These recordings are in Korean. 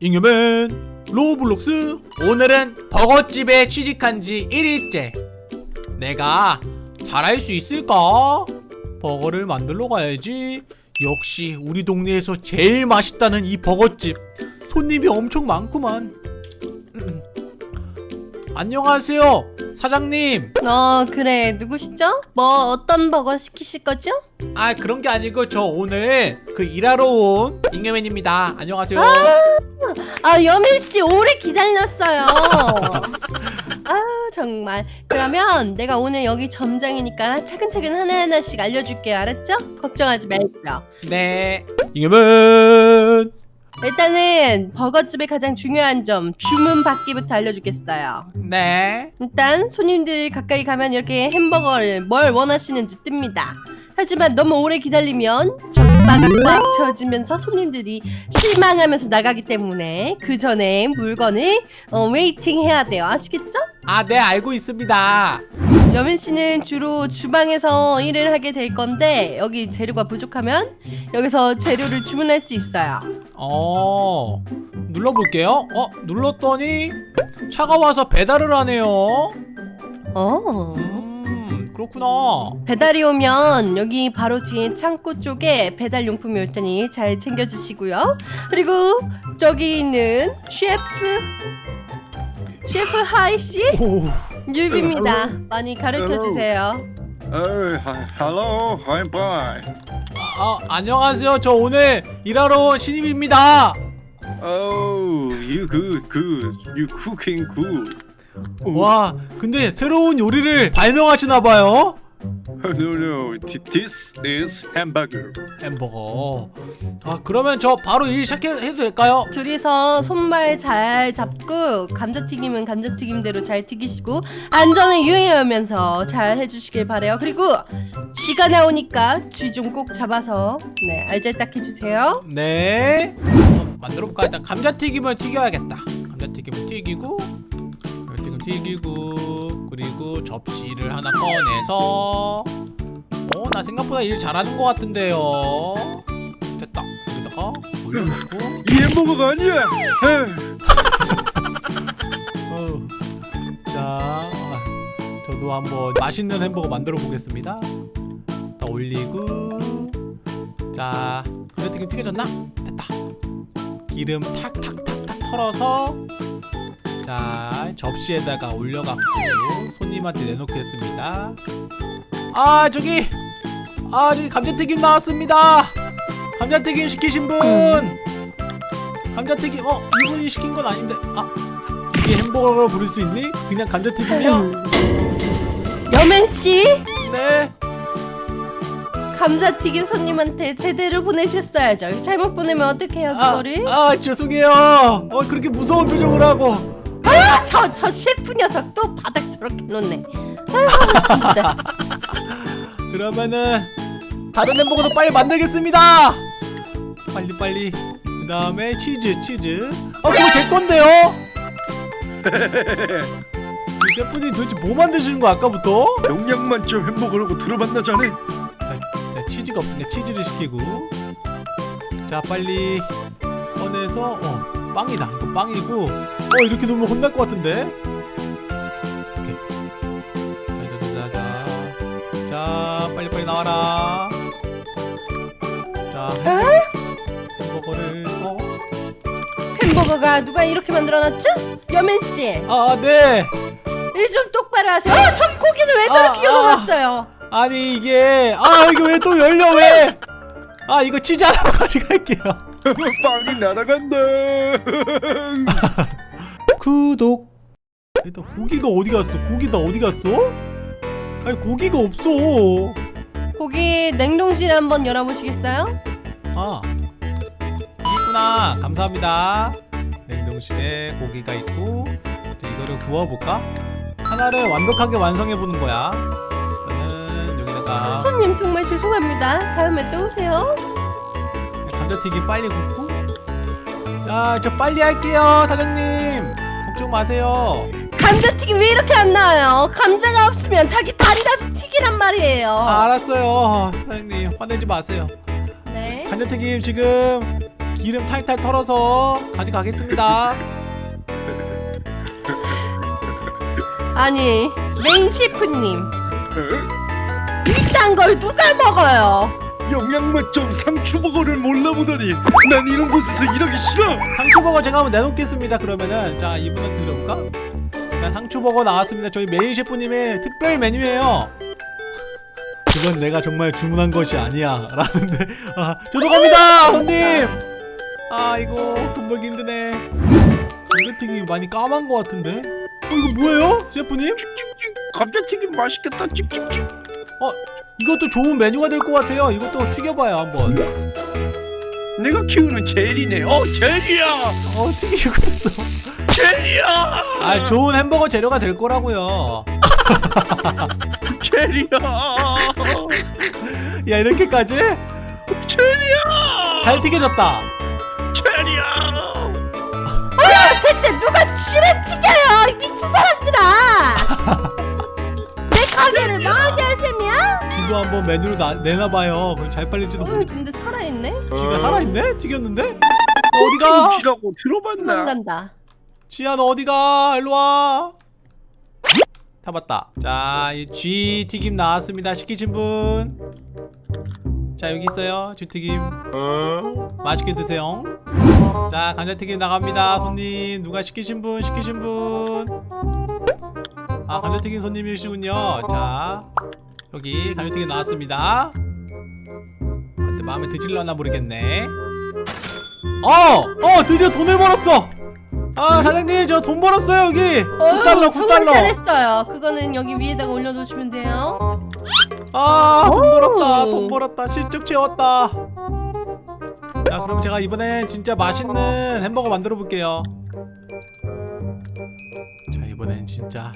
잉여맨 로블록스. 오늘은 버거집에 취직한 지 1일째. 내가 잘할 수 있을까? 버거를 만들러 가야지. 역시 우리 동네에서 제일 맛있다는 이 버거집. 손님이 엄청 많구만. 음. 안녕하세요 사장님. 어 그래. 누구시죠? 뭐 어떤 버거 시키실 거죠? 아 그런 게 아니고 저 오늘 그 일하러 온 잉여맨입니다. 안녕하세요. 아 여민 씨 오래 기다렸어요. 아 정말. 그러면 내가 오늘 여기 점장이니까 차근차근 하나하나씩 알려줄게요. 알았죠? 걱정하지 말고요. 네. 잉여맨 일단은 버거집의 가장 중요한 점 주문 받기부터 알려주겠어요. 네. 일단 손님들 가까이 가면 이렇게 햄버거를 뭘 원하시는지 뜹니다 하지만 너무 오래 기다리면 젖바가 꽉 채워지면서 손님들이 실망하면서 나가기 때문에 그 전에 물건을 어, waiting 해야 돼요 아시겠죠? 아, 네, 알고 있습니다. 여민 씨는 주로 주방에서 일을 하게 될 건데 여기 재료가 부족하면 여기서 재료를 주문할 수 있어요 어, 눌러볼게요. 어, 눌렀더니 차가 와서 배달을 하네요. 어. 음, 그렇구나. 배달이 오면 여기 바로 뒤에 창고 쪽에 배달 용품이 올 테니 잘 챙겨주시고요. 그리고 저기 있는 셰프 셰프 하이 씨 오, 뉴비입니다. 많이 가르쳐 주세요. Oh, hi- hello, I'm fine. 아, 안녕하세요. 저 오늘 일하러 온 신입입니다. Oh, you good, good. You cooking good. 와, 근데 새로운 요리를 발명하시나봐요. No, no. Th- This is hamburger. 햄버거. 아, 그러면 저 바로 일 시작해도 될까요? 둘이서 손발 잘 잡고 감자튀김은 감자튀김대로 잘 튀기시고 안전을 유의하면서 잘 해주시길 바래요. 그리고 쥐가 나오니까 쥐 좀 꼭 잡아서 네 알잘딱 해주세요. 네. 만들어볼까? 일단 감자튀김을 튀겨야겠다. 감자튀김을 튀기고, 튀기고, 그리고 접시를 하나 꺼내서, 어, 나 생각보다 일 잘하는 것 같은데요. 됐다. 여기다가 올려놓고, 이 햄버거가 아니야. 어. 자, 저도 한번 맛있는 햄버거 만들어 보겠습니다. 다 올리고, 자, 감자튀김 튀겨졌나? 됐다. 기름 탁탁탁탁 털어서, 자, 접시에다가 올려갖고 손님한테 내놓겠습니다. 아, 저기, 아, 저기 감자튀김 나왔습니다. 감자튀김 시키신 분, 감자튀김, 어, 이분이 시킨 건 아닌데, 아. 이게 햄버거로 부를 수 있니? 그냥 감자튀김이야? 여맨 씨 네. 감자튀김 손님한테 제대로 보내셨어야죠. 잘못 보내면 어떡해요 아, 그거를? 아 죄송해요. 어 그렇게 무서운 표정을 하고. 아, 저, 저 셰프 녀석 또 바닥 저렇게 놓네. 아유, 진짜. 그러면은 다른 햄버거도 빨리 만들겠습니다. 빨리 빨리. 그 다음에 치즈 치즈. 아 그거 제 건데요. 이 셰프님 도대체 뭐 만드시는 거 아까부터? 영양 만점 햄버거라고 들어봤나 자네? 자, 치즈가 없으니까 치즈를 시키고. 자 빨리 꺼내서 어 빵이다. 이거 빵이고. 어 이렇게 놓으면 혼날 것 같은데. 이렇게. 자자자자. 자 빨리 빨리 나와라. 자 햄버거를 어. 햄버거가 누가 이렇게 만들어놨죠? 여맨 씨, 아 네. 일 좀 똑바로 하세요. 어, 저 고기를 왜 저렇게 아, 아. 열어놨어요? 아니 이게 아 이거 왜 또 열려 왜? 아 이거 치즈 하나 가져갈게요. 빵이 날아간다. 구독. 일단 고기가 어디 갔어? 고기 다 어디 갔어? 아니 고기가 없어. 고기 냉동실 한번 열어보시겠어요? 아 있구나. 감사합니다. 냉동실에 고기가 있고 이거를 구워볼까? 하나를 완벽하게 완성해 보는 거야. 저는 여기다가 손님 정말 죄송합니다. 다음에 또 오세요. 감자튀김 빨리 굽고. 자, 저 빨리 할게요, 사장님. 걱정 마세요. 감자튀김 왜 이렇게 안 나와요? 감자가 없으면 자기 다리라도 튀기란 말이에요. 아, 알았어요, 사장님. 화내지 마세요. 네. 감자튀김 지금 기름 탈탈 털어서 가져가겠습니다 아니 메인 셰프님 에? 이딴 걸 누가 먹어요? 영양 만점 상추버거를 몰라보다니 난 이런 곳에서 일하기 싫어. 상추버거 제가 한번 내놓겠습니다 그러면은. 자 이분한테 들어볼까? 자 상추버거 나왔습니다. 저희 메인 셰프님의 특별 메뉴예요. 그건 내가 정말 주문한 것이 아니야. 라는데. 아 저도 갑니다 손님! 아 이거 돈 벌기 힘드네. 감자튀김이 많이 까만 것 같은데? 어 이거 뭐예요 셰프님? 감자튀김 맛있겠다. 찍찍찍 어 이것도 좋은 메뉴가 될 것 같아요. 이것도 튀겨봐요 한번. 내가 키우는 젤이네. 어 젤이야! 어 튀기고 있어. 젤이야! 아 좋은 햄버거 재료가 될 거라고요. 젤이야! 야 이렇게까지? 젤이야! 잘 튀겨졌다. 젤이야! 대체 누가 쥐를 튀겨요 이 미친 사람들아! 내 가게를 망 지도 한번 메뉴로 나, 내놔봐요. 그럼 잘 팔릴지도 어 모르겠 근데 살아있네? 쥐가 살아있네? 튀겼는데? 너 어디가? 쥐라고 들어봤나? 도망간다. 쥐야 너 어디가? 일로와. 타봤다. 자이 쥐 튀김 나왔습니다. 시키신 분 자 여기 있어요. 쥐튀김. 맛있게 드세요. 자 감자튀김 나갑니다 손님. 누가 시키신 분? 시키신 분아 감자튀김 손님이시군요. 자 여기 감자튀김 나왔습니다. 어때 마음에 드실려나 모르겠네. 어! 어 드디어 돈을 벌었어! 아 사장님 저 돈 벌었어요 여기! 9달러 정말 9달러 잘했어요. 그거는 여기 위에다가 올려놓으시면 돼요. 아돈 오. 벌었다 돈 벌었다. 실적 채웠다. 자 그럼 제가 이번엔 진짜 맛있는 햄버거 만들어 볼게요. 자 이번엔 진짜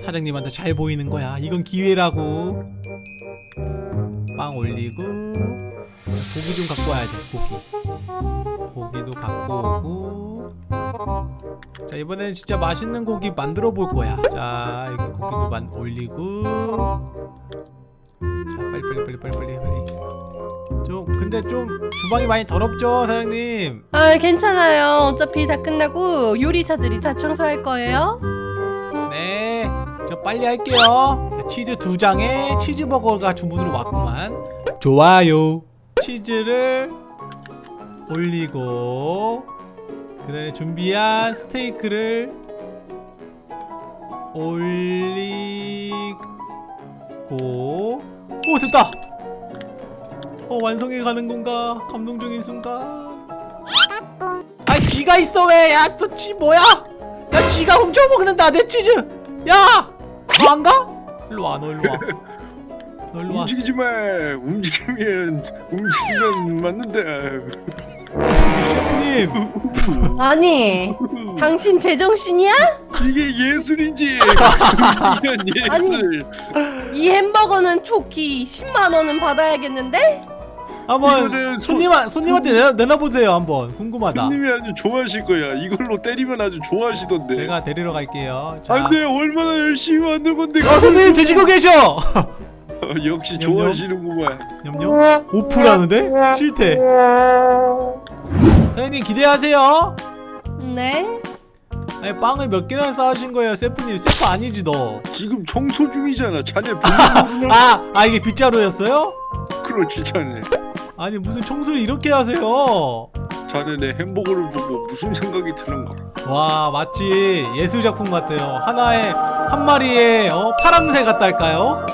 사장님한테 잘 보이는 거야. 이건 기회라고. 빵 올리고 고기 좀 갖고 와야 돼 고기. 고기도 갖고 오고. 자 이번엔 진짜 맛있는 고기 만들어 볼 거야. 자 여기 고기도 만 올리고. 자 빨리 빨리 빨리 빨리 빨리 빨리 좀 근데 좀 주방이 많이 더럽죠 사장님? 아 괜찮아요. 어차피 다 끝나고 요리사들이 다 청소할 거예요. 네 저 빨리 할게요. 치즈 두 장에 치즈버거가 주문으로 왔구만. 좋아요. 치즈를 올리고 그래 준비한 스테이크를 올리고 오 됐다! 어 완성해 가는 건가? 감동적인 순간. 아이 쥐가 있어 왜 야 또 쥐 뭐야? 야 쥐가 훔쳐 먹는다 내 치즈. 야 너 안 가? 일로 와 너 일로 와 너 일로 와. 움직이지 마. 움직이면 움직이면 맞는데. 셰프님. 아니 당신 제정신이야? 이게 예술이지. 이런 예술. 이 햄버거는 초키 10만원은 받아야겠는데? 한번 손- 손님 손님한테 내놔, 내놔보세요 한번. 궁금하다. 손님이 아주 좋아하실 거야. 이걸로 때리면 아주 좋아하시던데. 제가 데리러 갈게요. 자. 안돼 얼마나 열심히 만든 건데 어, 손님 드시고 계셔! 어, 역시. 좋아하시는구만. 냠냠. 오프라는데? 싫대 사장님 기대하세요. 네. 아니 빵을 몇 개나 쌓으신 거예요 세프님? 세프 아니지 너. 지금 청소 중이잖아. 자네 아, 아 이게 빗자루였어요? 그렇지 자네 아니 무슨 청소를 이렇게 하세요? 자네 내 햄버거를 보고 무슨 생각이 드는가? 와 맞지 예술 작품 같아요. 하나에 한 마리에 어, 파랑새 같달까요?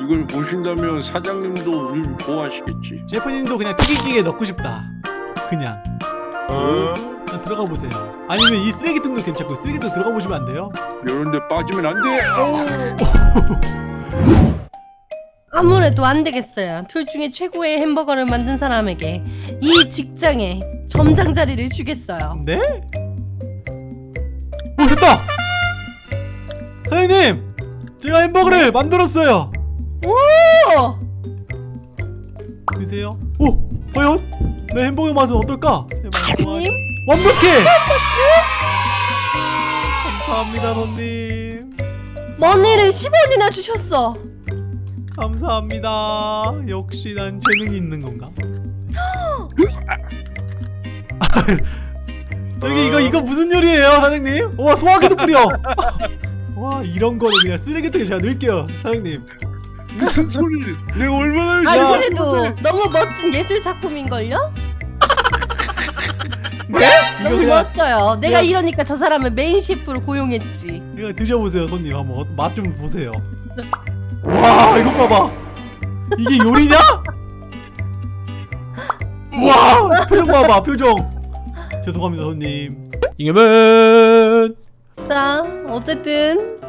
이걸 보신다면 사장님도 우리를 좋아하시겠지. 셰프님도 그냥 튀기기에 넣고 싶다. 그냥. 그냥 들어가 보세요. 아니면 이 쓰레기통도 괜찮고 쓰레기통 들어가 보시면 안 돼요? 이런데 빠지면 안돼 아무래도 안 되겠어요 둘 중에 최고의 햄버거를 만든 사람에게 이 직장에 점장 자리를 주겠어요 네? 오 됐다! 사장님! 제가 햄버거를 만들었어요 오! 보세요 오! 과연? 내 햄버거 맛은 어떨까? 님? 완벽해! 감사합니다 손님 머니를 10원이나 주셨어 감사합니다 역시 난 재능이 있는 건가? 저기 이거 이거 무슨 요리예요 사장님? 와 소화기도 뿌려 와 이런 거는 그냥 쓰레기통에 제가 넣을게요 사장님 무슨 소리? 내가 얼마나 아 야. 그래도 너무 멋진 예술 작품인걸요? 네? 이거 너무 그냥 멋져요. 내가 제가- 이러니까 저 사람을 메인 셰프로 고용했지. 이거 드셔보세요 손님 한번 맛 좀 보세요 와 이거 봐봐 이게 요리냐? 와 표정 봐봐 표정 죄송합니다 손님 이겨면 자 어쨌든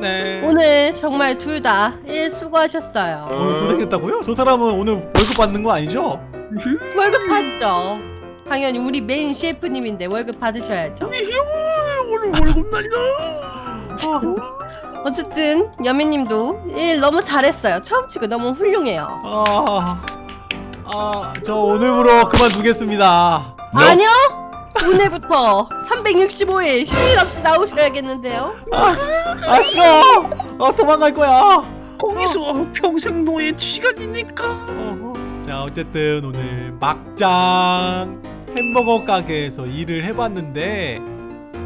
네 오늘 정말 둘 다 일 수고하셨어요. 오늘 고생했다고요? 저 사람은 오늘 월급 받는 거 아니죠? 월급 받죠. 당연히 우리 메인 셰프님인데 월급 받으셔야죠. 오늘 월급 날이다. 어쨌든 여매님도 일 너무 잘했어요. 처음 치고 너무 훌륭해요. 아, 아, 저 오늘부로 그만두겠습니다. 아니요. 오늘부터 365일 휴일 없이 나오셔야겠는데요. 아, 시, 아 싫어. 아 도망갈 거야. 거기서 평생 노예 시간이니까. 어, 어. 자 어쨌든 오늘 막장 햄버거 가게에서 일을 해봤는데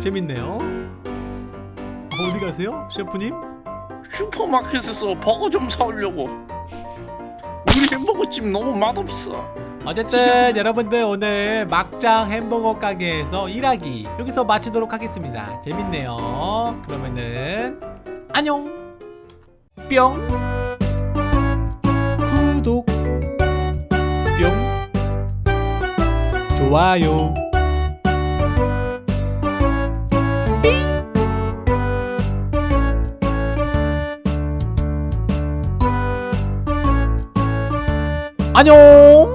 재밌네요. 어디 가세요, 셰프님? 슈퍼마켓에서 버거 좀 사오려고. 우리 햄버거집 너무 맛없어. 어쨌든 여러분들 오늘 막장 햄버거 가게에서 일하기 여기서 마치도록 하겠습니다. 재밌네요. 그러면은 안녕. 뿅. 구독. 뿅. 좋아요 안녕